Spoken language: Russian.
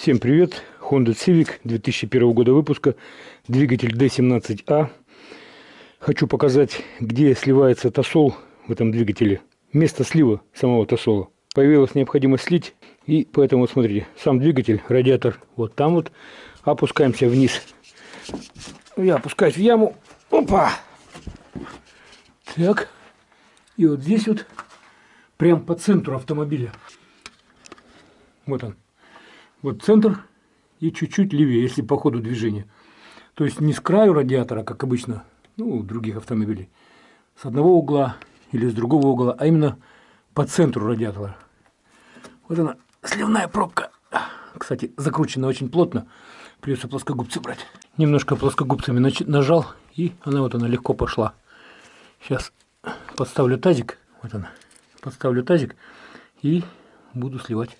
Всем привет! Honda Civic 2001 года выпуска, двигатель D17A. Хочу показать, где сливается тосол в этом двигателе. Место слива самого тосола. Появилась необходимость слить, и поэтому, вот смотрите, сам двигатель, радиатор вот там вот. Опускаемся вниз. Я опускаюсь в яму. Опа! Так. И вот здесь вот, прям по центру автомобиля. Вот он. Вот центр и чуть-чуть левее, если по ходу движения. То есть не с краю радиатора, как обычно ну, у других автомобилей, с одного угла или с другого угла, а именно по центру радиатора. Вот она, сливная пробка. Кстати, закручена очень плотно. Придется плоскогубцы брать. Немножко плоскогубцами нажал, и она вот она легко пошла. Сейчас подставлю тазик. Вот она. Подставлю тазик и буду сливать.